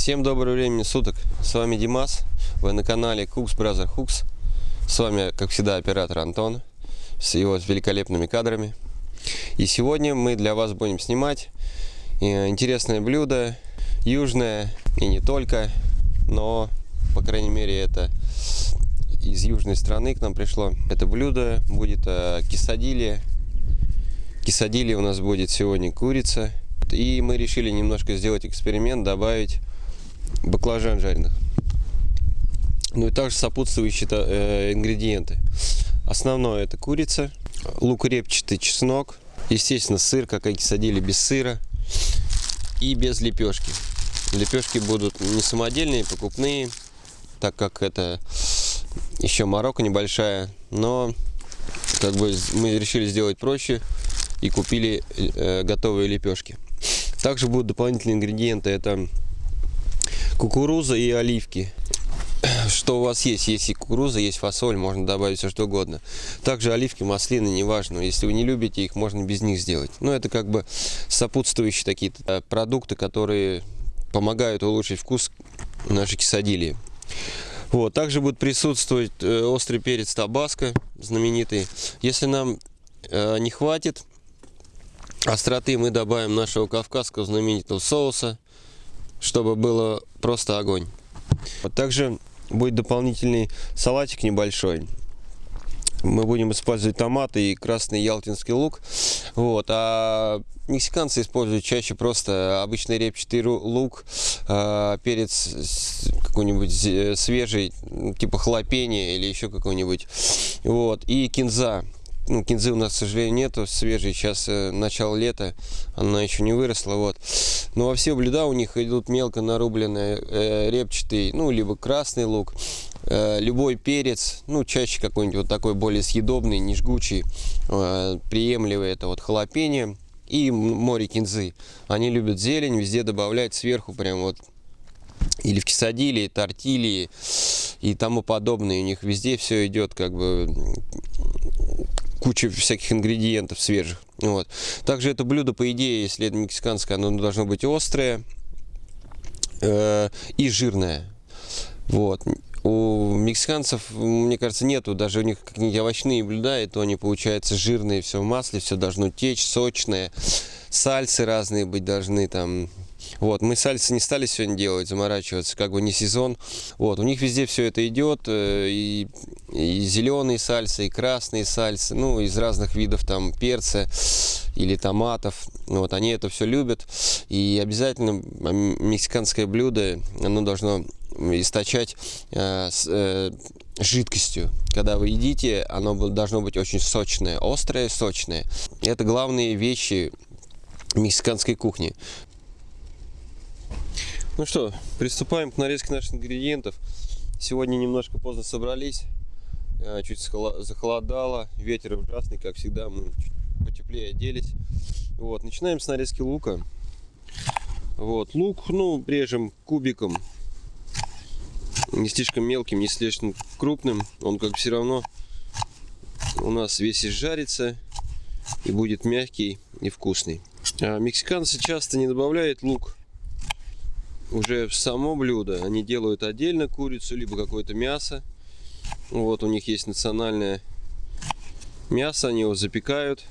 Всем доброго времени суток. С вами Димас. Вы на канале Cooks Brother Hooks. С вами, как всегда, оператор Антон с его великолепными кадрами. И сегодня мы для вас будем снимать э, интересное блюдо, южное и не только, но, по крайней мере, это из южной страны к нам пришло. Это блюдо будет э, кисадилья. Кисадилья у нас будет сегодня курица. И мы решили немножко сделать эксперимент, добавить баклажан жареных. Ну и также сопутствующие э, ингредиенты. Основное это курица, лук репчатый, чеснок, естественно сыр, как и кисадили, без сыра и без лепешки. Лепешки будут не самодельные, покупные, так как это еще морока небольшая, но как бы мы решили сделать проще и купили э, готовые лепешки. Также будут дополнительные ингредиенты, это кукуруза и оливки что у вас есть. Есть и кукуруза, есть фасоль, можно добавить все что угодно. Также оливки, маслины, неважно. Если вы не любите их, можно без них сделать. Но это как бы сопутствующие такие э, продукты, которые помогают улучшить вкус нашей кисадилии. Вот, также будет присутствовать э, острый перец табаско, знаменитый. Если нам э, не хватит остроты, мы добавим нашего кавказского знаменитого соуса, чтобы было просто огонь. Также будет дополнительный салатик небольшой. Мы будем использовать томаты и красный ялтинский лук. Вот. А мексиканцы используют чаще просто обычный репчатый лук, а, перец какой-нибудь свежий, типа хлопения или еще какой-нибудь. Вот. И кинза ну, кинзы у нас, к сожалению, нету свежей. Сейчас э, начало лета, она еще не выросла. Вот. Но во все блюда у них идут мелко нарубленные э, репчатый, ну, либо красный лук, э, любой перец, ну, чаще какой-нибудь вот такой более съедобный, не жгучий, э, приемлемый. Это вот халапеньо и море кинзы. Они любят зелень, везде добавлять сверху прям вот или в кисадилии, тортильи и тому подобное. У них везде все идет как бы куча всяких ингредиентов свежих. Вот. Также это блюдо, по идее, если это мексиканское, оно должно быть острое э, и жирное. Вот. У мексиканцев, мне кажется, нету, даже у них какие-нибудь овощные блюда, и то они получаются жирные, все в масле, все должно течь, сочное. Сальсы разные быть должны, там, вот, мы сальсы не стали сегодня делать, заморачиваться, как бы не сезон. Вот, у них везде все это идет, э, и, и зеленые сальсы, и красные сальсы, ну, из разных видов там перца или томатов. Вот, они это все любят. И обязательно мексиканское блюдо, оно должно источать э, с, э, жидкостью. Когда вы едите, оно должно быть очень сочное, острое, сочное. Это главные вещи мексиканской кухни. Ну что, приступаем к нарезке наших ингредиентов. Сегодня немножко поздно собрались, э, чуть захолодало, ветер ужасный, как всегда, мы чуть потеплее оделись. Вот, начинаем с нарезки лука. Вот, лук, ну, режем кубиком, не слишком мелким, не слишком крупным, он как все равно у нас весь изжарится и будет мягкий и вкусный. А мексиканцы часто не добавляют лук уже в само блюдо. Они делают отдельно курицу, либо какое-то мясо. Вот у них есть национальное мясо, они его запекают.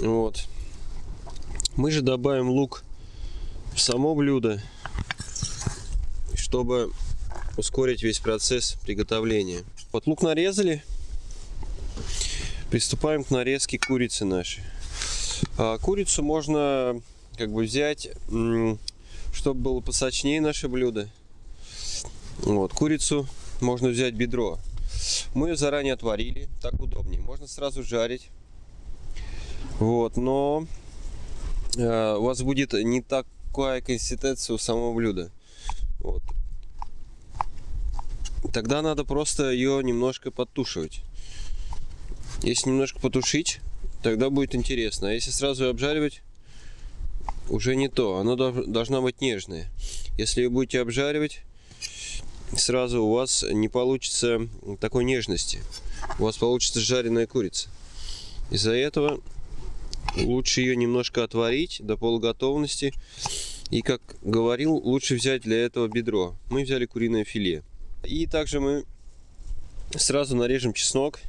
Вот. Мы же добавим лук в само блюдо, чтобы ускорить весь процесс приготовления. Вот лук нарезали. Приступаем к нарезке курицы нашей. А курицу можно как бы взять, чтобы было посочнее наше блюдо. Вот, курицу можно взять бедро. Мы ее заранее отварили, так удобнее. Можно сразу жарить. Вот, но э, у вас будет не такая консистенция у самого блюда. Вот. Тогда надо просто ее немножко подтушивать. Если немножко потушить, тогда будет интересно. А если сразу обжаривать, уже не то. Оно должно быть нежное. Если вы будете обжаривать, сразу у вас не получится такой нежности. У вас получится жареная курица. Из-за этого лучше ее немножко отварить до полуготовности. И как говорил, лучше взять для этого бедро. Мы взяли куриное филе. И также мы сразу нарежем чеснок,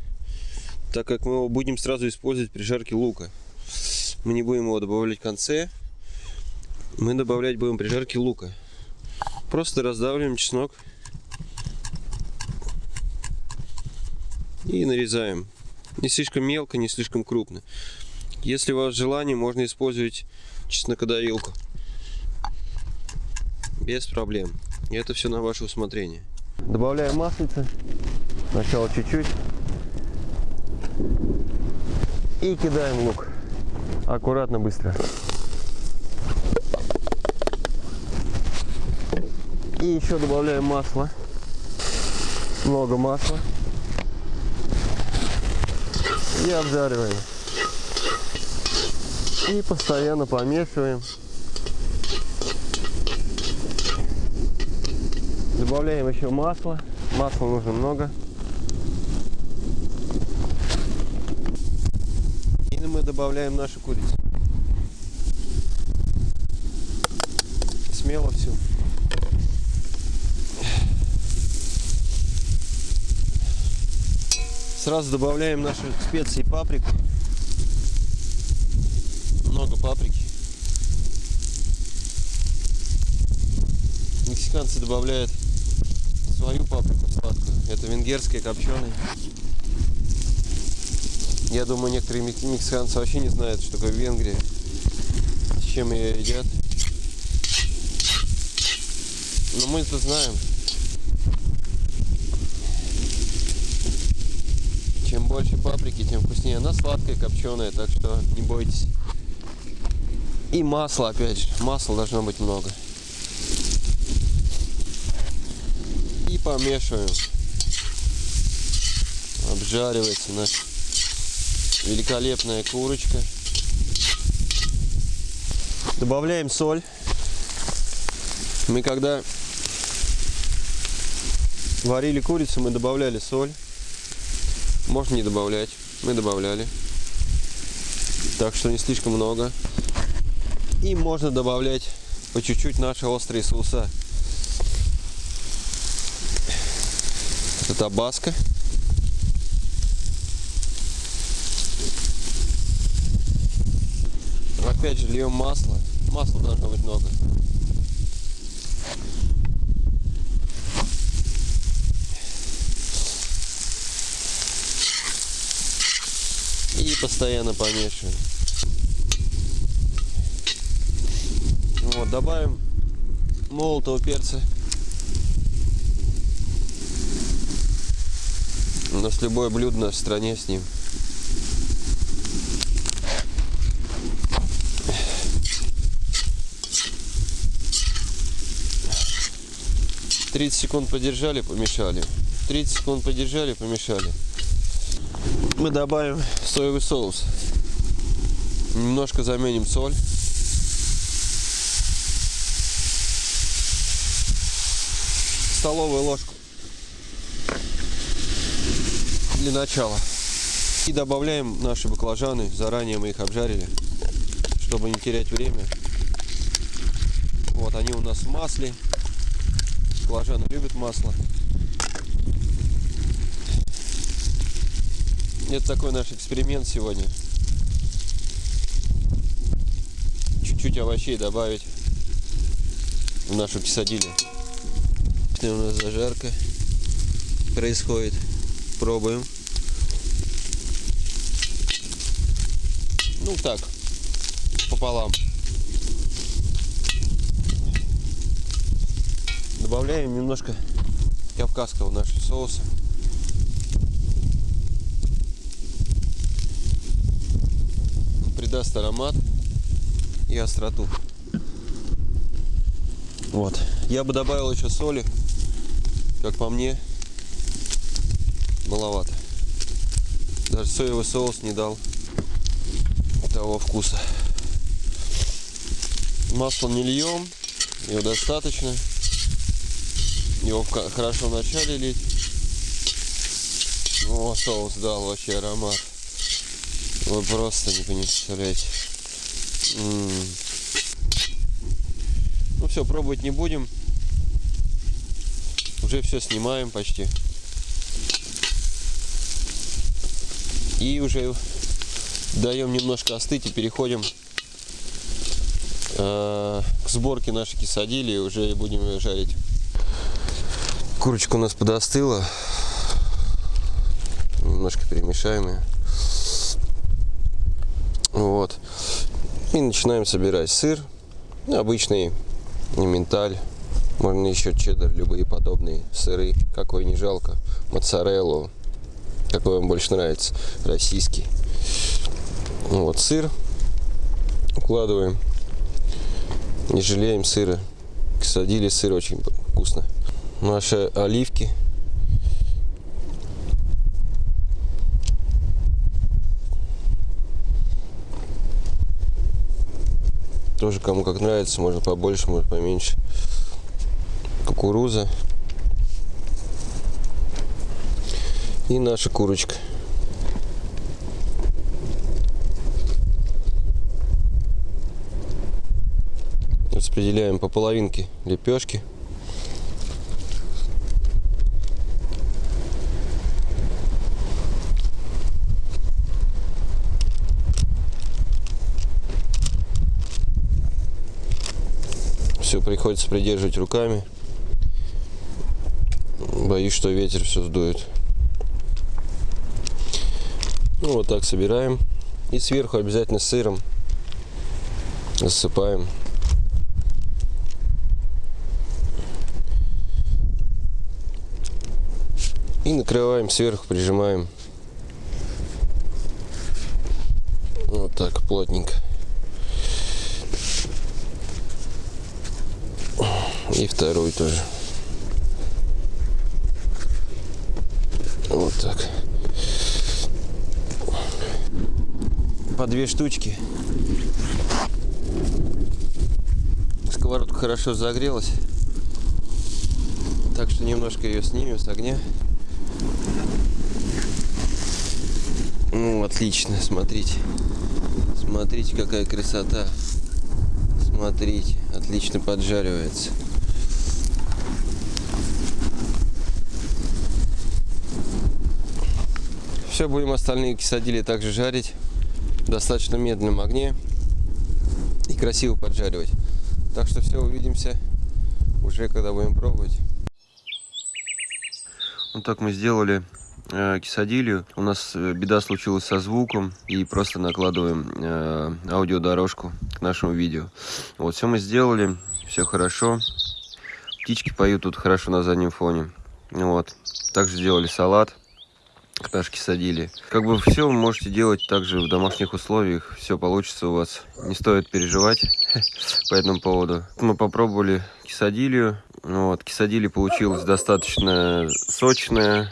так как мы его будем сразу использовать при жарке лука. Мы не будем его добавлять в конце, мы добавлять будем при жарке лука. Просто раздавливаем чеснок и нарезаем. Не слишком мелко, не слишком крупно. Если у вас желание, можно использовать чеснокодавилку. Без проблем. И это все на ваше усмотрение. Добавляем маслица. Сначала чуть-чуть. И кидаем лук. Аккуратно, быстро. И еще добавляем масло. Много масла. И обжариваем. И постоянно помешиваем. Добавляем еще масло. Масла нужно много. И мы добавляем нашу курицу. Смело все. Сразу добавляем наши специи паприку. Много паприки. Мексиканцы добавляют свою паприку сладкую. Это венгерская копченая. Я думаю, некоторые мексиканцы вообще не знают, что такое Венгрия, с чем ее едят. Но мы это знаем. Чем больше паприки, тем вкуснее. Она сладкая, копченая, так что не бойтесь. И масло, опять же. Масла должно быть много. И помешиваем. Обжаривается наша великолепная курочка. Добавляем соль. Мы когда варили курицу, мы добавляли соль. Можно не добавлять. Мы добавляли. Так что не слишком много. И можно добавлять по чуть-чуть наши острые соуса. Это табаско. Опять же льем масло. Масла должно быть много. И постоянно помешиваем. Вот, добавим молотого перца. У нас любое блюдо в стране с ним. Тридцать секунд подержали, помешали. 30 секунд подержали, помешали. Мы добавим соевый соус. Немножко заменим соль. Столовую ложку для начала. И добавляем наши баклажаны. Заранее мы их обжарили, чтобы не терять время. Вот они у нас в масле. Баклажаны любят масло. Это такой наш эксперимент сегодня. Чуть-чуть овощей добавить в нашу кисадилю. У нас зажарка происходит. Пробуем. Ну так, пополам. Добавляем немножко кавказского нашего соуса. Придаст аромат и остроту. Вот. Я бы добавил еще соли, как по мне, маловато. Даже соевый соус не дал того вкуса. Масло не льем, его достаточно. Его хорошо в начале лить. О, соус дал вообще аромат. Вы просто не представляете. -м. все, пробовать не будем. Уже все снимаем почти. И уже даем немножко остыть и переходим э, к сборке нашей кисадили. Уже будем ее жарить. Курочка у нас подостыла. Немножко перемешаем ее. Вот. И начинаем собирать сыр. Обычный менталь. Можно еще чеддер, любые подобные сыры. Какой не жалко. Моцареллу. Какой вам больше нравится. Российский. Вот сыр. Укладываем. Не жалеем сыра. Садили сыр очень вкусно. Наши оливки Тоже кому как нравится, можно побольше, может поменьше. Кукуруза. И наша курочка. Распределяем по половинке лепешки. все приходится придерживать руками. Боюсь, что ветер все сдует. Ну, вот так собираем. И сверху обязательно сыром засыпаем. И накрываем сверху, прижимаем. Вот так, плотненько. И второй тоже. Вот так. По две штучки. Сковородка хорошо загрелась. Так что немножко ее снимем с огня. Ну, отлично, смотрите. Смотрите, какая красота. Смотрите, отлично поджаривается. Все, будем остальные кисадили также жарить достаточно медленном огне и красиво поджаривать. Так что все, увидимся уже когда будем пробовать. Вот так мы сделали э, кисадилью. У нас э, беда случилась со звуком и просто накладываем э, аудиодорожку к нашему видео. Вот, все мы сделали, все хорошо. Птички поют тут хорошо на заднем фоне. Вот. Также сделали салат пташки садили. Как бы все можете делать также в домашних условиях. Все получится у вас. Не стоит переживать по этому поводу. Мы попробовали кисадилью. Вот, кисадили получилось достаточно сочная.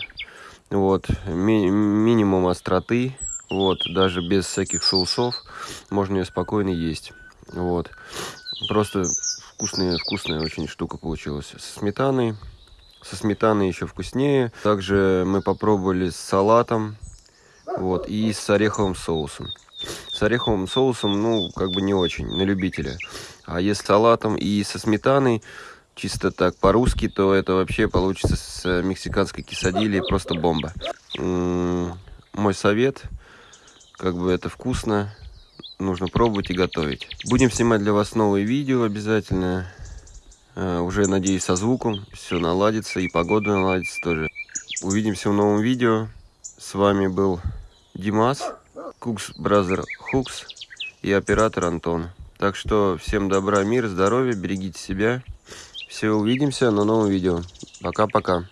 Вот, ми минимум остроты. Вот, даже без всяких соусов можно ее спокойно есть. Вот, просто вкусная, вкусная очень штука получилась. Со сметаной со сметаной еще вкуснее. Также мы попробовали с салатом вот, и с ореховым соусом. С ореховым соусом, ну, как бы не очень, на любителя. А если с салатом и со сметаной, чисто так по-русски, то это вообще получится с мексиканской кисадилей просто бомба. Мой совет, как бы это вкусно, нужно пробовать и готовить. Будем снимать для вас новые видео обязательно. Э, уже, надеюсь, со звуком все наладится и погода наладится тоже. Увидимся в новом видео. С вами был Димас, Кукс Бразер Хукс и оператор Антон. Так что всем добра, мира, здоровья, берегите себя. Все, увидимся на новом видео. Пока-пока.